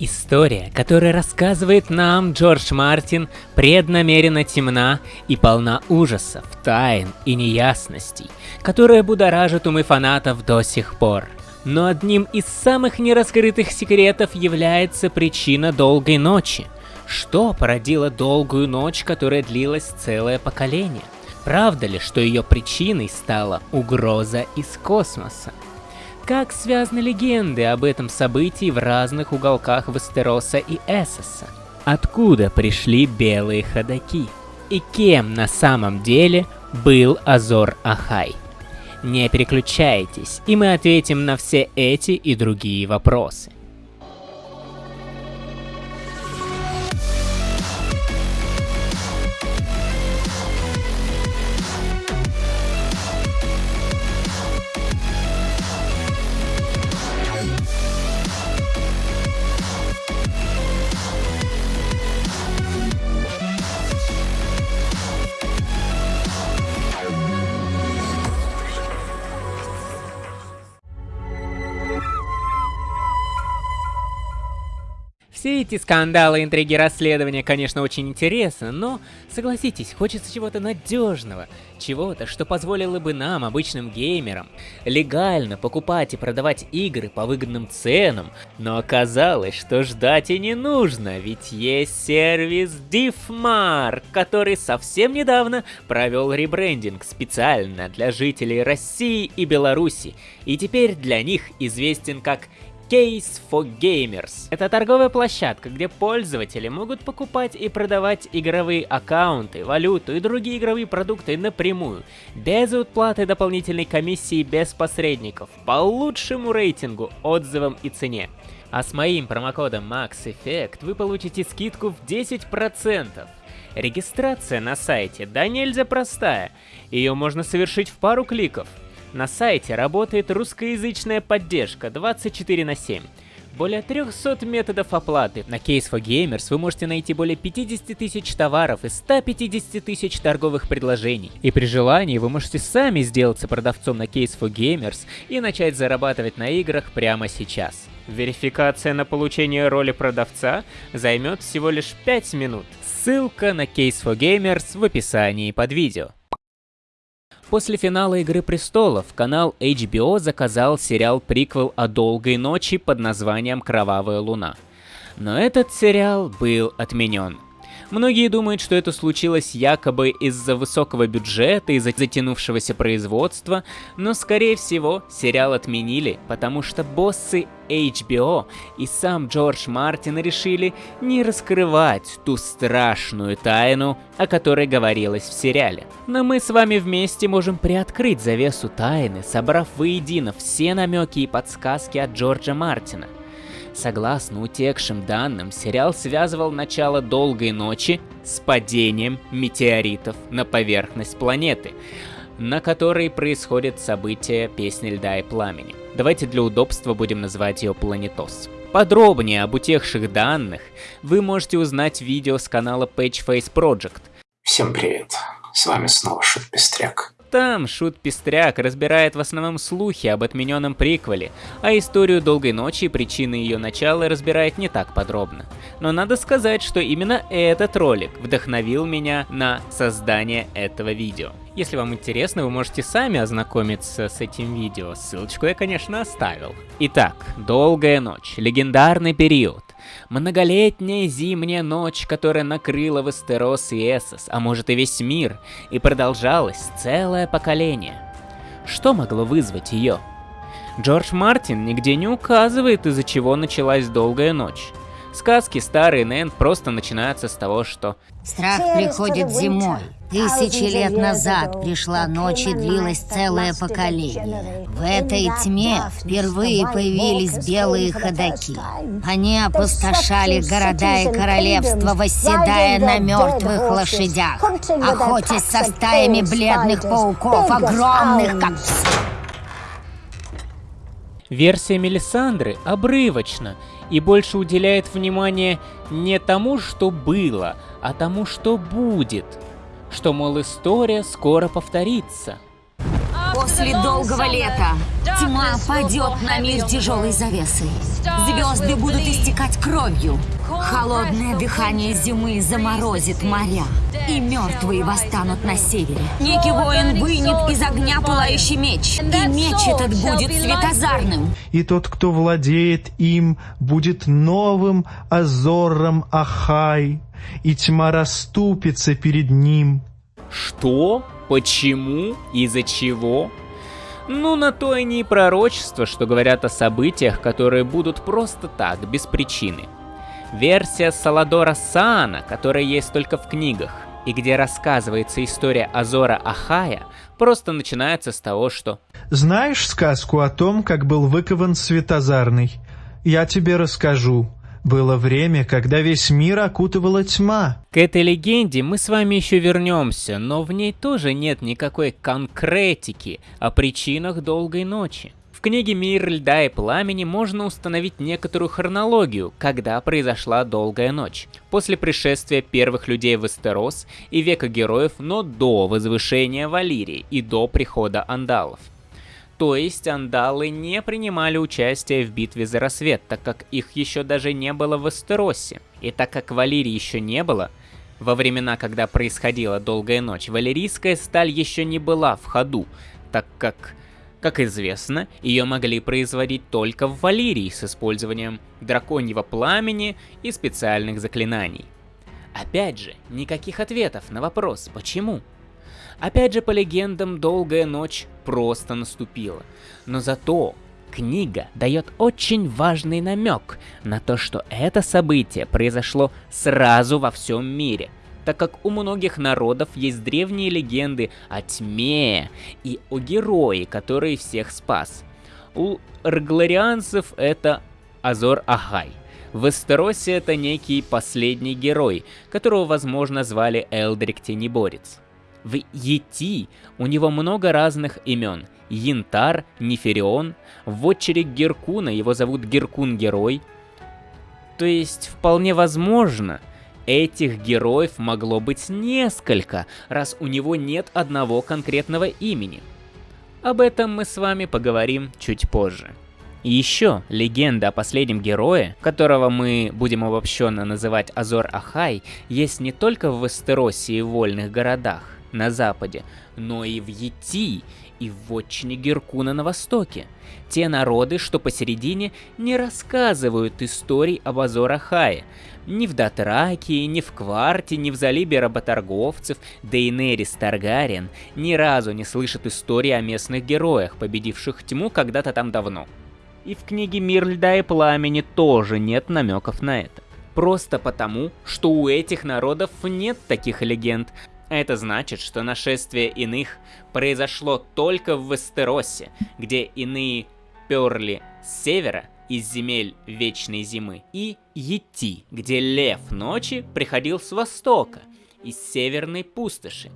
История, которую рассказывает нам Джордж Мартин, преднамеренно темна и полна ужасов, тайн и неясностей, которые будоражат умы фанатов до сих пор. Но одним из самых нераскрытых секретов является причина долгой ночи. Что породило долгую ночь, которая длилась целое поколение? Правда ли, что ее причиной стала угроза из космоса? Как связаны легенды об этом событии в разных уголках Вестероса и Эссоса? Откуда пришли белые ходаки? И кем на самом деле был Азор Ахай? Не переключайтесь, и мы ответим на все эти и другие вопросы. Эти скандалы, интриги, расследования, конечно, очень интересны, но, согласитесь, хочется чего-то надежного, чего-то, что позволило бы нам, обычным геймерам, легально покупать и продавать игры по выгодным ценам, но оказалось, что ждать и не нужно, ведь есть сервис Diffmar, который совсем недавно провел ребрендинг специально для жителей России и Беларуси, и теперь для них известен как Case for Gamers. Это торговая площадка, где пользователи могут покупать и продавать игровые аккаунты, валюту и другие игровые продукты напрямую, без уплаты дополнительной комиссии, без посредников, по лучшему рейтингу, отзывам и цене. А с моим промокодом MaxEffect вы получите скидку в 10%. Регистрация на сайте да нельзя простая, ее можно совершить в пару кликов – на сайте работает русскоязычная поддержка 24 на 7. Более 300 методов оплаты. На Case for Gamers вы можете найти более 50 тысяч товаров и 150 тысяч торговых предложений. И при желании вы можете сами сделаться продавцом на Case for Gamers и начать зарабатывать на играх прямо сейчас. Верификация на получение роли продавца займет всего лишь 5 минут. Ссылка на Case for Gamers в описании под видео. После финала Игры Престолов канал HBO заказал сериал-приквел о долгой ночи под названием «Кровавая луна». Но этот сериал был отменен. Многие думают, что это случилось якобы из-за высокого бюджета, из-за затянувшегося производства, но скорее всего сериал отменили, потому что боссы HBO и сам Джордж Мартин решили не раскрывать ту страшную тайну, о которой говорилось в сериале. Но мы с вами вместе можем приоткрыть завесу тайны, собрав воедино все намеки и подсказки от Джорджа Мартина. Согласно утекшим данным, сериал связывал начало долгой ночи с падением метеоритов на поверхность планеты, на которой происходят события Песни Льда и Пламени. Давайте для удобства будем называть ее Планетос. Подробнее об утекших данных вы можете узнать в видео с канала Pageface Project. Всем привет, с вами снова Шут Пестряк. Там Шут Пестряк разбирает в основном слухи об отмененном приквеле, а историю Долгой Ночи и причины ее начала разбирает не так подробно. Но надо сказать, что именно этот ролик вдохновил меня на создание этого видео. Если вам интересно, вы можете сами ознакомиться с этим видео, ссылочку я, конечно, оставил. Итак, Долгая Ночь, легендарный период. Многолетняя зимняя ночь, которая накрыла Вестерос и Эссос, а может и весь мир, и продолжалась целое поколение. Что могло вызвать ее? Джордж Мартин нигде не указывает, из-за чего началась долгая ночь. Сказки старые Нэн просто начинаются с того, что Страх приходит зимой. Тысячи лет назад пришла ночь и длилось целое поколение. В этой тьме впервые появились белые ходаки. Они опустошали города и королевства, восседая на мертвых лошадях, охотясь со стаями бледных пауков, огромных как Версия Мелисандры обрывочна и больше уделяет внимание не тому, что было, а тому, что будет. Что, мол, история скоро повторится. После долгого лета тьма падет на мир тяжелой завесой. Звезды будут истекать кровью. Холодное дыхание зимы заморозит моря. И мертвые восстанут на севере. Некий воин вынет из огня пылающий меч. И меч этот будет светозарным. И тот, кто владеет им, будет новым Азором Ахай. И тьма расступится перед ним. Что? Почему? Из-за чего? Ну, на то и не пророчество, что говорят о событиях, которые будут просто так, без причины. Версия Саладора Саана, которая есть только в книгах, и где рассказывается история Азора Ахая, просто начинается с того, что... Знаешь сказку о том, как был выкован Светозарный? Я тебе расскажу. Было время, когда весь мир окутывала тьма. К этой легенде мы с вами еще вернемся, но в ней тоже нет никакой конкретики о причинах долгой ночи. В книге «Мир льда и пламени» можно установить некоторую хронологию, когда произошла долгая ночь. После пришествия первых людей в Эстерос и века героев, но до возвышения Валирии и до прихода андалов. То есть андалы не принимали участие в битве за рассвет, так как их еще даже не было в Эстеросе. И так как Валерии еще не было, во времена, когда происходила долгая ночь, валерийская сталь еще не была в ходу, так как, как известно, ее могли производить только в Валерии с использованием драконьего пламени и специальных заклинаний. Опять же, никаких ответов на вопрос «почему?». Опять же, по легендам, долгая ночь просто наступила. Но зато книга дает очень важный намек на то, что это событие произошло сразу во всем мире, так как у многих народов есть древние легенды о тьме и о герое, который всех спас. У ргларианцев это Азор Ахай. В Эстеросе это некий последний герой, которого, возможно, звали Элдрик Тенеборец. В Ети у него много разных имен. Янтар, Неферион, в отчере Геркуна его зовут Геркун-герой. То есть, вполне возможно, этих героев могло быть несколько, раз у него нет одного конкретного имени. Об этом мы с вами поговорим чуть позже. Еще, легенда о последнем герое, которого мы будем обобщенно называть Азор Ахай, есть не только в Вестеросе и вольных городах на западе, но и в Йети, и в вотчине Геркуна на востоке. Те народы, что посередине, не рассказывают историй об Азор-Ахае. Ни в Дотракии, ни в Кварте, ни в Залибе работорговцев, Дейнерис Таргариен ни разу не слышат истории о местных героях, победивших тьму когда-то там давно. И в книге «Мир льда и пламени» тоже нет намеков на это. Просто потому, что у этих народов нет таких легенд, это значит, что нашествие иных произошло только в Вестеросе, где иные перли с севера из земель Вечной Зимы, и Йети, где Лев Ночи приходил с востока, из Северной Пустоши,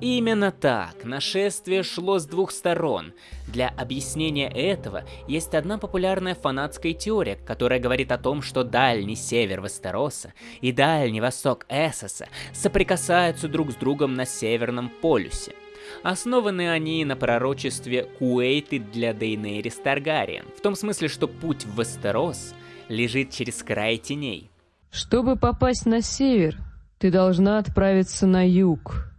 Именно так, нашествие шло с двух сторон. Для объяснения этого есть одна популярная фанатская теория, которая говорит о том, что дальний север Вестероса и дальний восток Эссоса соприкасаются друг с другом на Северном полюсе. Основаны они на пророчестве Куэйты для Дейнерис Таргариен, в том смысле, что путь в Вестерос лежит через край теней. Чтобы попасть на север, ты должна отправиться на юг,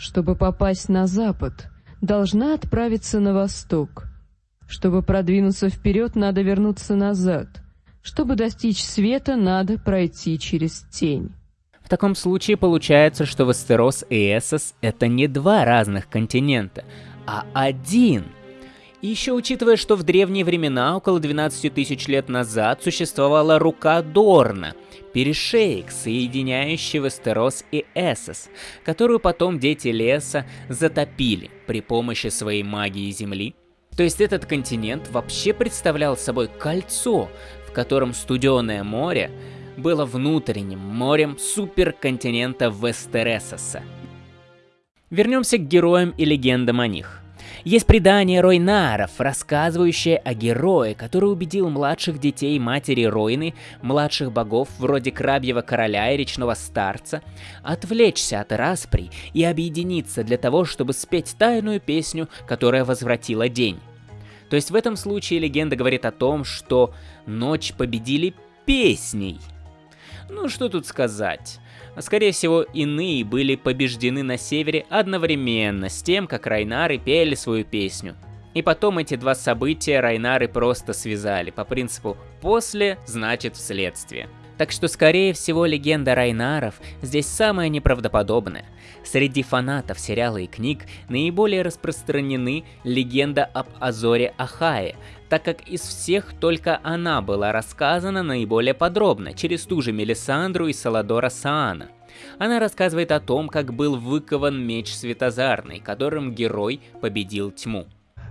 чтобы попасть на запад, должна отправиться на восток. Чтобы продвинуться вперед, надо вернуться назад. Чтобы достичь света, надо пройти через тень. В таком случае получается, что Вестерос и Эссос — это не два разных континента, а один — и еще учитывая, что в древние времена, около 12 тысяч лет назад, существовала рука Дорна, перешеек, соединяющий Вестерос и Эссос, которую потом дети леса затопили при помощи своей магии Земли. То есть этот континент вообще представлял собой кольцо, в котором студеное море было внутренним морем суперконтинента Вестересоса. Вернемся к героям и легендам о них. Есть предание Ройнаров, рассказывающее о герое, который убедил младших детей матери Ройны, младших богов вроде Крабьего Короля и Речного Старца, отвлечься от распри и объединиться для того, чтобы спеть тайную песню, которая возвратила день. То есть в этом случае легенда говорит о том, что ночь победили песней. Ну что тут сказать. Скорее всего, иные были побеждены на севере одновременно с тем, как Райнары пели свою песню. И потом эти два события Райнары просто связали по принципу «после значит вследствие». Так что, скорее всего, легенда Райнаров здесь самая неправдоподобная. Среди фанатов сериала и книг наиболее распространены легенда об Азоре Ахае, так как из всех только она была рассказана наиболее подробно, через ту же Мелисандру и Саладора Саана. Она рассказывает о том, как был выкован меч Светозарный, которым герой победил тьму.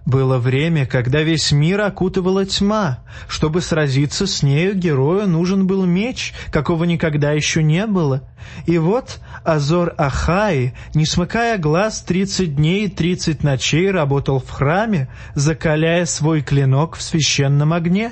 Было время, когда весь мир окутывала тьма. Чтобы сразиться с нею, герою нужен был меч, какого никогда еще не было. И вот Азор Ахай, не смыкая глаз, тридцать дней и тридцать ночей работал в храме, закаляя свой клинок в священном огне.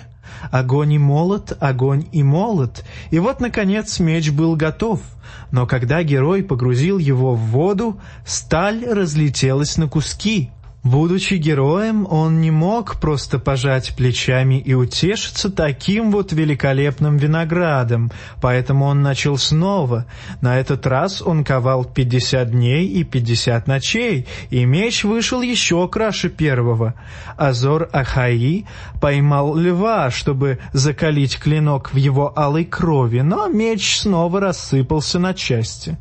Огонь и молот, огонь и молот. И вот, наконец, меч был готов. Но когда герой погрузил его в воду, сталь разлетелась на куски — Будучи героем, он не мог просто пожать плечами и утешиться таким вот великолепным виноградом, поэтому он начал снова. На этот раз он ковал 50 дней и 50 ночей, и меч вышел еще краше первого. Азор Ахаи поймал льва, чтобы закалить клинок в его алой крови, но меч снова рассыпался на части.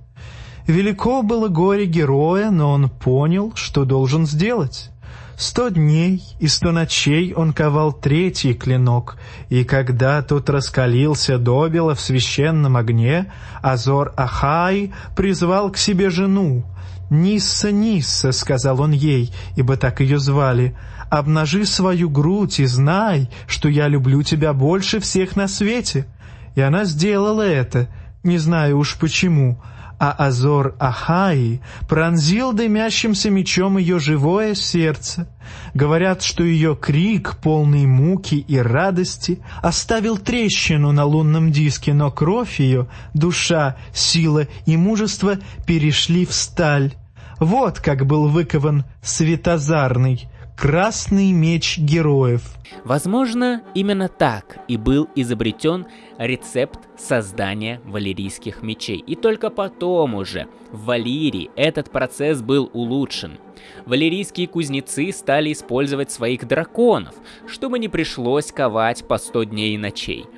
Велико было горе героя, но он понял, что должен сделать. Сто дней и сто ночей он ковал третий клинок, и когда тот раскалился добело в священном огне, Азор Ахай призвал к себе жену. «Нисса, Нисса», — сказал он ей, ибо так ее звали, — «обнажи свою грудь и знай, что я люблю тебя больше всех на свете». И она сделала это, не знаю уж почему, — а Азор Ахаи пронзил дымящимся мечом ее живое сердце. Говорят, что ее крик, полный муки и радости, оставил трещину на лунном диске, но кровь ее, душа, сила и мужество перешли в сталь. Вот как был выкован Светозарный, Красный меч героев. Возможно, именно так и был изобретен рецепт создания валерийских мечей. И только потом уже в Валирии этот процесс был улучшен. Валерийские кузнецы стали использовать своих драконов, чтобы не пришлось ковать по 100 дней и ночей –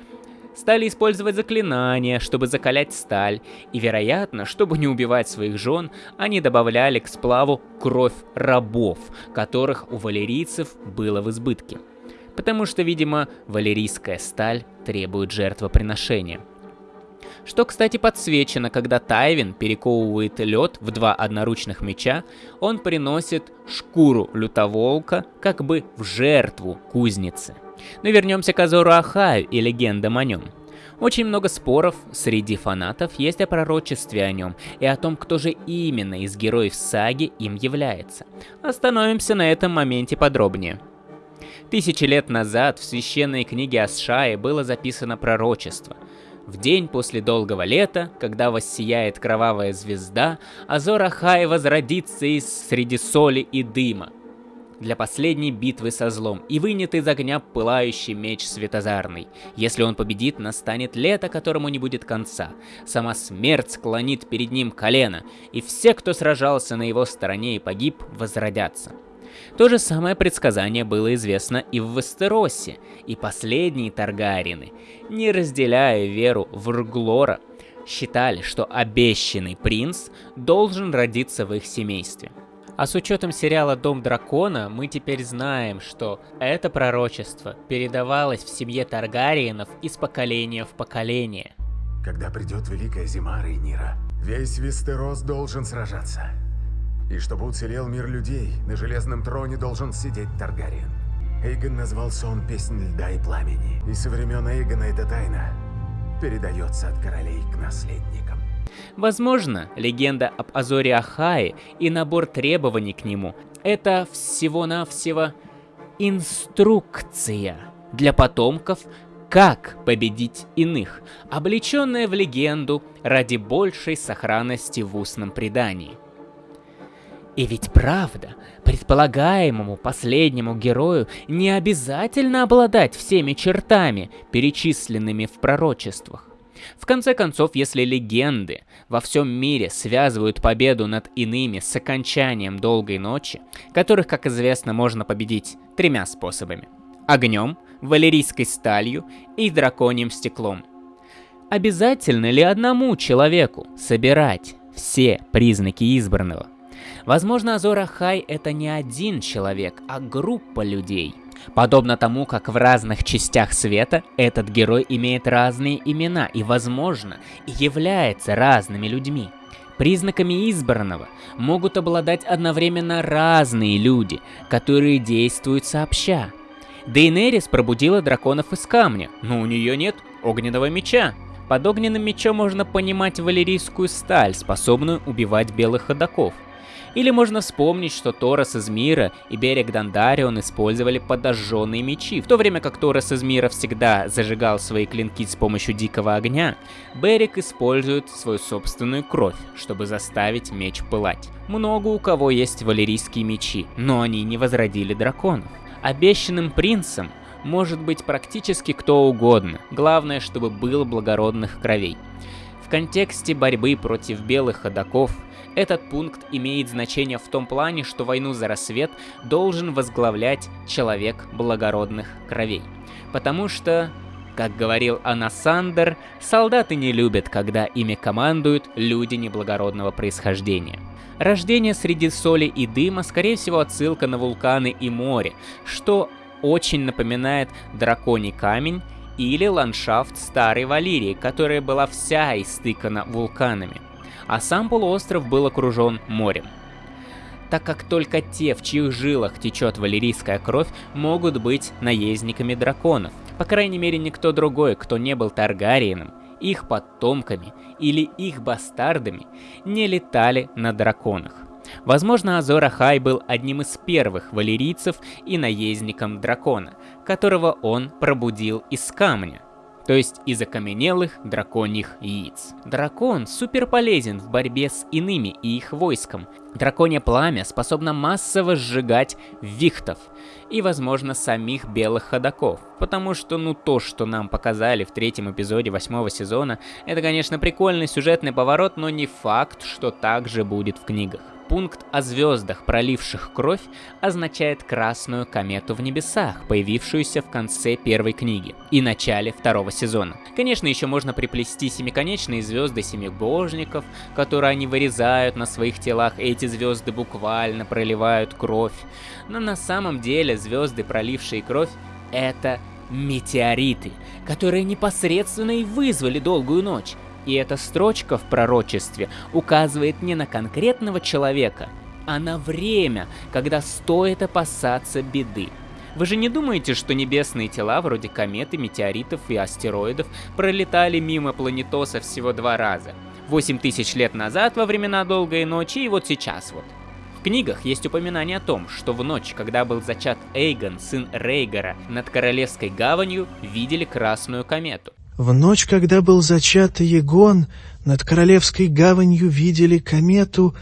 стали использовать заклинания, чтобы закалять сталь, и, вероятно, чтобы не убивать своих жен, они добавляли к сплаву кровь рабов, которых у валерийцев было в избытке. Потому что, видимо, валерийская сталь требует жертвоприношения. Что, кстати, подсвечено, когда Тайвин перековывает лед в два одноручных меча, он приносит шкуру лютоволка как бы в жертву кузницы. Но вернемся к Азору Ахаю и легендам о нем. Очень много споров среди фанатов есть о пророчестве о нем и о том, кто же именно из героев саги им является. Остановимся на этом моменте подробнее. Тысячи лет назад в священной книге Асшаи было записано пророчество. В день после долгого лета, когда воссияет кровавая звезда, Азор Ахай возродится из среди соли и дыма для последней битвы со злом и вынет из огня пылающий меч светозарный. Если он победит, настанет лето, которому не будет конца. Сама смерть склонит перед ним колено, и все, кто сражался на его стороне и погиб, возродятся. То же самое предсказание было известно и в Вестеросе, и последние Таргарины, не разделяя веру в Рглора, считали, что обещанный принц должен родиться в их семействе. А с учетом сериала «Дом дракона» мы теперь знаем, что это пророчество передавалось в семье Таргариенов из поколения в поколение. Когда придет Великая Зима, Рейнира, весь Вестерос должен сражаться. И чтобы уцелел мир людей, на Железном Троне должен сидеть Таргариен. Эйгон назвал сон «Песнь льда и пламени», и со времен Эйгона эта тайна передается от королей к наследникам. Возможно, легенда об Азоре Ахае и набор требований к нему – это всего-навсего инструкция для потомков, как победить иных, облеченная в легенду ради большей сохранности в устном предании. И ведь правда, предполагаемому последнему герою не обязательно обладать всеми чертами, перечисленными в пророчествах. В конце концов, если легенды во всем мире связывают победу над иными с окончанием долгой ночи, которых, как известно, можно победить тремя способами. Огнем, валерийской сталью и драконьим стеклом. Обязательно ли одному человеку собирать все признаки избранного? Возможно, Азора Хай это не один человек, а группа людей. Подобно тому, как в разных частях света этот герой имеет разные имена и, возможно, является разными людьми. Признаками избранного могут обладать одновременно разные люди, которые действуют сообща. Дейнерис пробудила драконов из камня, но у нее нет огненного меча. Под огненным мечом можно понимать валерийскую сталь, способную убивать белых ходоков. Или можно вспомнить, что Торос из Мира и берег Дандарион использовали подожженные мечи. В то время как Торос из Мира всегда зажигал свои клинки с помощью дикого огня, Берег использует свою собственную кровь, чтобы заставить меч пылать. Много у кого есть валерийские мечи, но они не возродили драконов. Обещанным принцем может быть практически кто угодно, главное, чтобы было благородных кровей. В контексте борьбы против белых ходоков этот пункт имеет значение в том плане, что войну за рассвет должен возглавлять человек благородных кровей. Потому что, как говорил Анасандер, солдаты не любят, когда ими командуют люди неблагородного происхождения. Рождение среди соли и дыма, скорее всего, отсылка на вулканы и море, что очень напоминает драконий камень или ландшафт Старой Валирии, которая была вся истыкана вулканами, а сам полуостров был окружен морем. Так как только те, в чьих жилах течет валерийская кровь, могут быть наездниками драконов. По крайней мере, никто другой, кто не был Таргариеном, их потомками или их бастардами не летали на драконах. Возможно, Азор Ахай был одним из первых валерийцев и наездником дракона, которого он пробудил из камня, то есть из окаменелых драконьих яиц. Дракон супер полезен в борьбе с иными и их войском. Драконье пламя способно массово сжигать вихтов и, возможно, самих белых ходаков. Потому что, ну, то, что нам показали в третьем эпизоде восьмого сезона, это, конечно, прикольный сюжетный поворот, но не факт, что так же будет в книгах. Пункт о звездах, проливших кровь, означает красную комету в небесах, появившуюся в конце первой книги и начале второго сезона. Конечно, еще можно приплести семиконечные звезды семибожников, которые они вырезают на своих телах, эти звезды буквально проливают кровь. Но на самом деле звезды, пролившие кровь, это метеориты, которые непосредственно и вызвали долгую ночь. И эта строчка в пророчестве указывает не на конкретного человека, а на время, когда стоит опасаться беды. Вы же не думаете, что небесные тела вроде кометы, метеоритов и астероидов пролетали мимо планетоса всего два раза? 8 тысяч лет назад во времена Долгой Ночи и вот сейчас вот. В книгах есть упоминание о том, что в ночь, когда был зачат Эйгон, сын Рейгора, над Королевской гаванью видели красную комету. В ночь, когда был зачат Егон, над Королевской гаванью видели комету,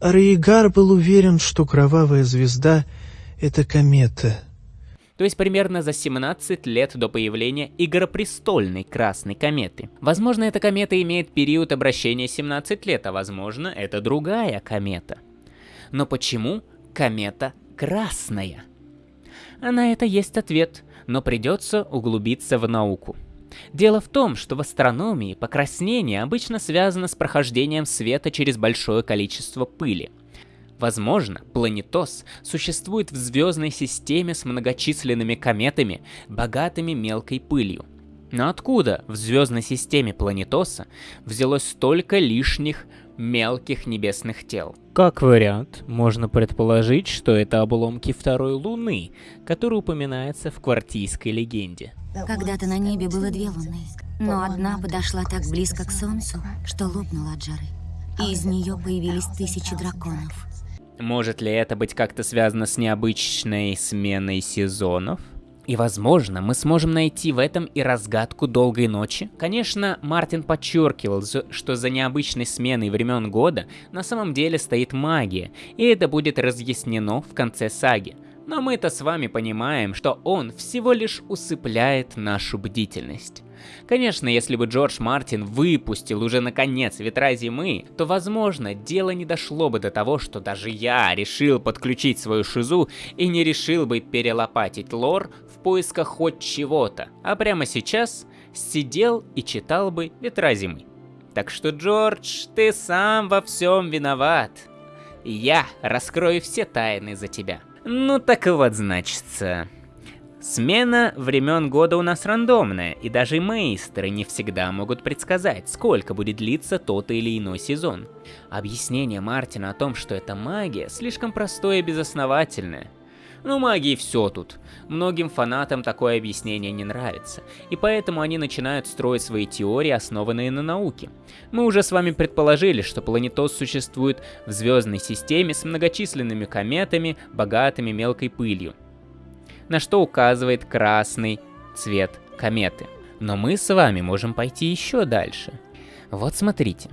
а Рейгар был уверен, что кровавая звезда — это комета. То есть примерно за 17 лет до появления Игропрестольной Красной Кометы. Возможно, эта комета имеет период обращения 17 лет, а возможно, это другая комета. Но почему комета красная? А на это есть ответ, но придется углубиться в науку. Дело в том, что в астрономии покраснение обычно связано с прохождением света через большое количество пыли. Возможно, планетос существует в звездной системе с многочисленными кометами, богатыми мелкой пылью. Но откуда в звездной системе планетоса взялось столько лишних мелких небесных тел? Как вариант, можно предположить, что это обломки второй Луны, которая упоминается в квартийской легенде. Когда-то на небе было две луны, но одна подошла так близко к Солнцу, что лопнула от жары. И из нее появились тысячи драконов. Может ли это быть как-то связано с необычной сменой сезонов? И возможно, мы сможем найти в этом и разгадку долгой ночи. Конечно, Мартин подчеркивал, что за необычной сменой времен года на самом деле стоит магия, и это будет разъяснено в конце саги. Но мы-то с вами понимаем, что он всего лишь усыпляет нашу бдительность. Конечно, если бы Джордж Мартин выпустил уже наконец ветра зимы, то возможно дело не дошло бы до того, что даже я решил подключить свою шизу и не решил бы перелопатить лор поисках хоть чего-то, а прямо сейчас сидел и читал бы ветра зимы. Так что, Джордж, ты сам во всем виноват. Я раскрою все тайны за тебя. Ну так вот, значится. Смена времен года у нас рандомная, и даже мейстеры не всегда могут предсказать, сколько будет длиться тот или иной сезон. Объяснение Мартина о том, что это магия, слишком простое и безосновательное. Ну, магии все тут. Многим фанатам такое объяснение не нравится, и поэтому они начинают строить свои теории, основанные на науке. Мы уже с вами предположили, что планетоз существует в звездной системе с многочисленными кометами, богатыми мелкой пылью, на что указывает красный цвет кометы. Но мы с вами можем пойти еще дальше. Вот смотрите.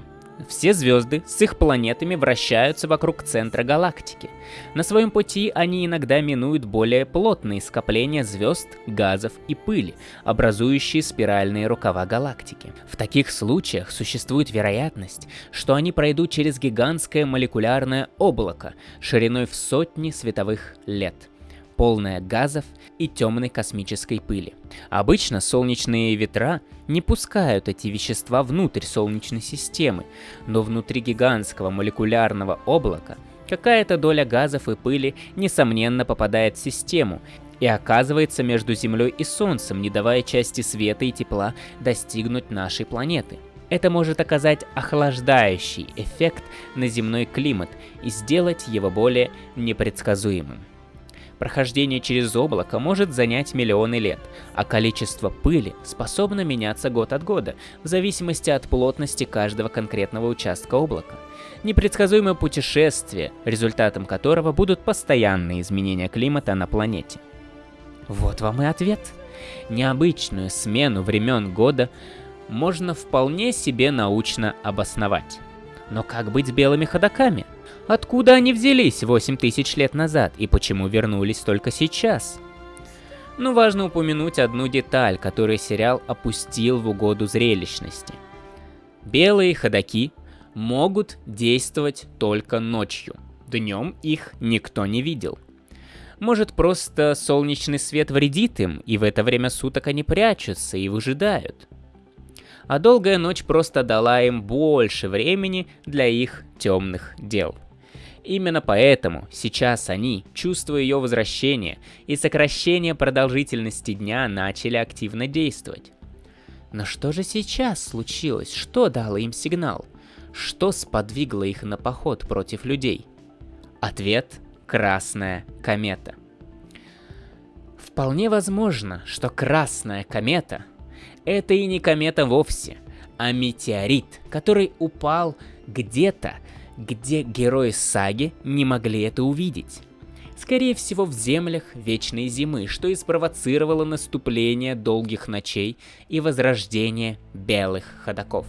Все звезды с их планетами вращаются вокруг центра галактики. На своем пути они иногда минуют более плотные скопления звезд, газов и пыли, образующие спиральные рукава галактики. В таких случаях существует вероятность, что они пройдут через гигантское молекулярное облако шириной в сотни световых лет – полная газов и темной космической пыли. Обычно солнечные ветра не пускают эти вещества внутрь Солнечной системы, но внутри гигантского молекулярного облака какая-то доля газов и пыли несомненно попадает в систему и оказывается между Землей и Солнцем, не давая части света и тепла достигнуть нашей планеты. Это может оказать охлаждающий эффект на земной климат и сделать его более непредсказуемым. Прохождение через облако может занять миллионы лет, а количество пыли способно меняться год от года, в зависимости от плотности каждого конкретного участка облака. Непредсказуемое путешествие, результатом которого будут постоянные изменения климата на планете. Вот вам и ответ. Необычную смену времен года можно вполне себе научно обосновать. Но как быть с белыми ходоками? Откуда они взялись 8 тысяч лет назад и почему вернулись только сейчас? Ну, важно упомянуть одну деталь, которую сериал опустил в угоду зрелищности. Белые ходаки могут действовать только ночью. Днем их никто не видел. Может, просто солнечный свет вредит им, и в это время суток они прячутся и выжидают. А долгая ночь просто дала им больше времени для их темных дел. Именно поэтому сейчас они, чувствуя ее возвращение и сокращение продолжительности дня, начали активно действовать. Но что же сейчас случилось? Что дало им сигнал? Что сподвигло их на поход против людей? Ответ – Красная комета. Вполне возможно, что Красная комета – это и не комета вовсе, а метеорит, который упал где-то где герои саги не могли это увидеть. Скорее всего в землях Вечной Зимы, что и спровоцировало наступление долгих ночей и возрождение белых ходаков.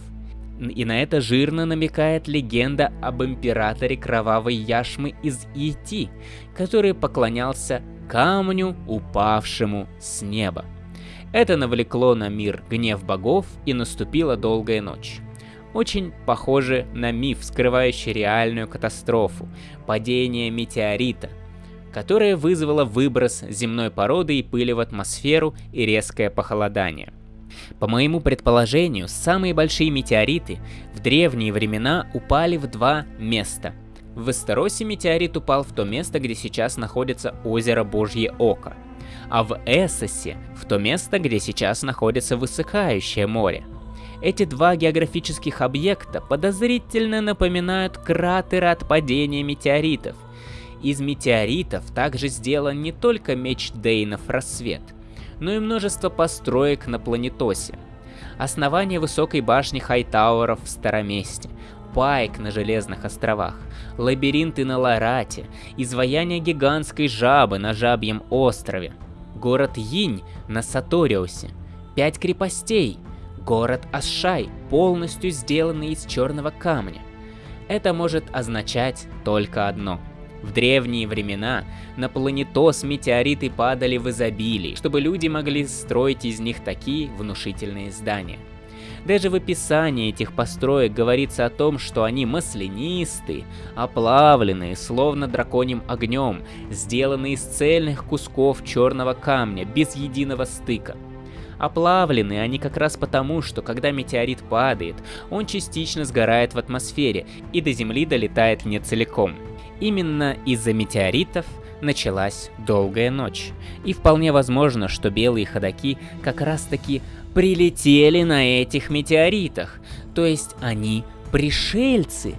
И на это жирно намекает легенда об императоре Кровавой Яшмы из Ити, который поклонялся камню, упавшему с неба. Это навлекло на мир гнев богов и наступила долгая ночь очень похожи на миф, скрывающий реальную катастрофу – падение метеорита, которое вызвало выброс земной породы и пыли в атмосферу и резкое похолодание. По моему предположению, самые большие метеориты в древние времена упали в два места. В Эстеросе метеорит упал в то место, где сейчас находится озеро Божье Око, а в Эссосе – в то место, где сейчас находится высыхающее море – эти два географических объекта подозрительно напоминают кратеры от падения метеоритов. Из метеоритов также сделан не только меч Дейнов «Рассвет», но и множество построек на планетосе. Основание высокой башни Хайтауэров в Староместе, Пайк на Железных островах, лабиринты на Ларате, изваяние гигантской жабы на Жабьем острове. город Йинь на Саториусе, пять крепостей, город Ашай, полностью сделанный из черного камня. Это может означать только одно. В древние времена на планетос метеориты падали в изобилии, чтобы люди могли строить из них такие внушительные здания. Даже в описании этих построек говорится о том, что они маслянистые, оплавленные, словно драконьим огнем, сделанные из цельных кусков черного камня, без единого стыка. Оплавлены они как раз потому, что когда метеорит падает, он частично сгорает в атмосфере и до Земли долетает не целиком. Именно из-за метеоритов началась долгая ночь. И вполне возможно, что белые ходаки как раз таки прилетели на этих метеоритах. То есть они пришельцы.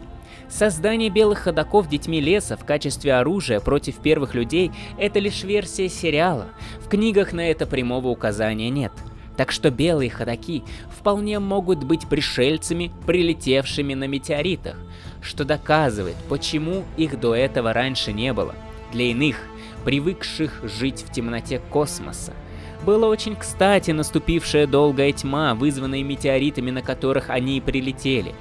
Создание белых ходаков детьми леса в качестве оружия против первых людей – это лишь версия сериала. В книгах на это прямого указания нет. Так что белые ходаки вполне могут быть пришельцами, прилетевшими на метеоритах, что доказывает, почему их до этого раньше не было. Для иных, привыкших жить в темноте космоса, было очень кстати наступившая долгая тьма, вызванная метеоритами, на которых они и прилетели.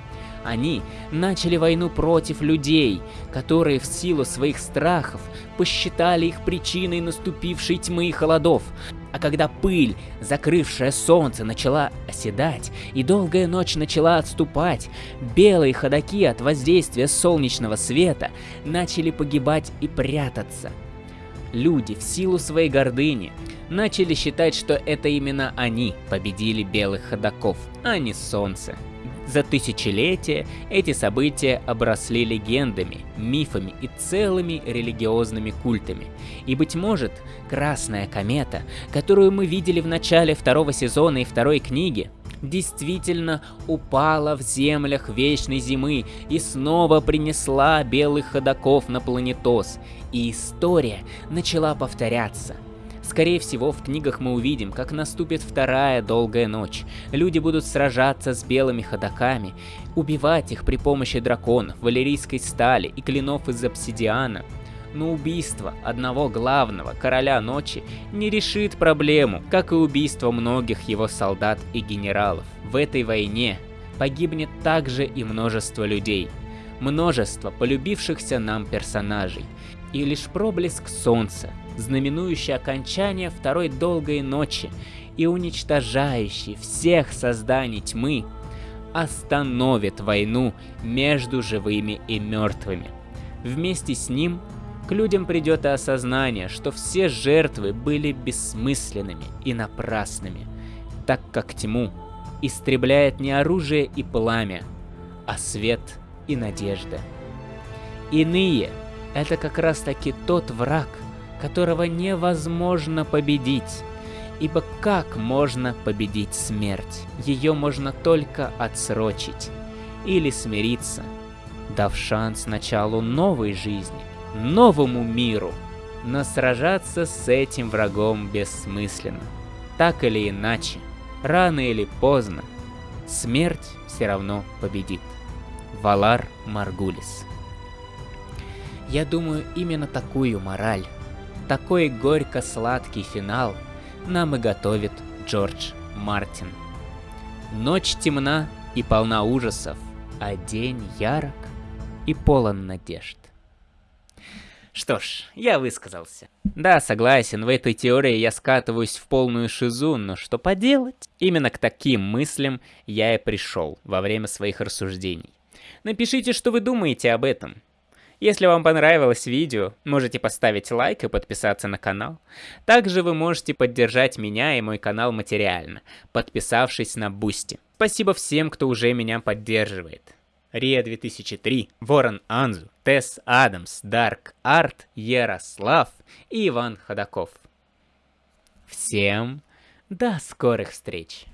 Они начали войну против людей, которые в силу своих страхов посчитали их причиной наступившей тьмы и холодов. А когда пыль, закрывшая солнце, начала оседать, и долгая ночь начала отступать, белые ходаки от воздействия солнечного света начали погибать и прятаться. Люди в силу своей гордыни начали считать, что это именно они победили белых ходаков, а не солнце. За тысячелетия эти события обросли легендами, мифами и целыми религиозными культами. И, быть может, Красная комета, которую мы видели в начале второго сезона и второй книги, действительно упала в землях Вечной Зимы и снова принесла белых ходаков на планетос, и история начала повторяться – Скорее всего, в книгах мы увидим, как наступит вторая долгая ночь. Люди будут сражаться с белыми ходаками, убивать их при помощи драконов, валерийской стали и клинов из обсидиана. Но убийство одного главного короля ночи не решит проблему, как и убийство многих его солдат и генералов. В этой войне погибнет также и множество людей. Множество полюбившихся нам персонажей. И лишь проблеск солнца знаменующий окончание второй долгой ночи и уничтожающий всех созданий тьмы, остановит войну между живыми и мертвыми. Вместе с ним к людям придет и осознание, что все жертвы были бессмысленными и напрасными, так как тьму истребляет не оружие и пламя, а свет и надежда. Иные — это как раз таки тот враг, которого невозможно победить. Ибо как можно победить смерть? Ее можно только отсрочить или смириться, дав шанс началу новой жизни, новому миру. Но сражаться с этим врагом бессмысленно. Так или иначе, рано или поздно, смерть все равно победит. Валар Маргулис. Я думаю, именно такую мораль такой горько-сладкий финал нам и готовит Джордж Мартин. Ночь темна и полна ужасов, а день ярок и полон надежд. Что ж, я высказался. Да, согласен, в этой теории я скатываюсь в полную шизу, но что поделать? Именно к таким мыслям я и пришел во время своих рассуждений. Напишите, что вы думаете об этом. Если вам понравилось видео, можете поставить лайк и подписаться на канал. Также вы можете поддержать меня и мой канал материально, подписавшись на Boosty. Спасибо всем, кто уже меня поддерживает. Рия 2003, Ворон Анзу, Тесс Адамс, Dark Art, Ярослав и Иван Ходаков. Всем до скорых встреч!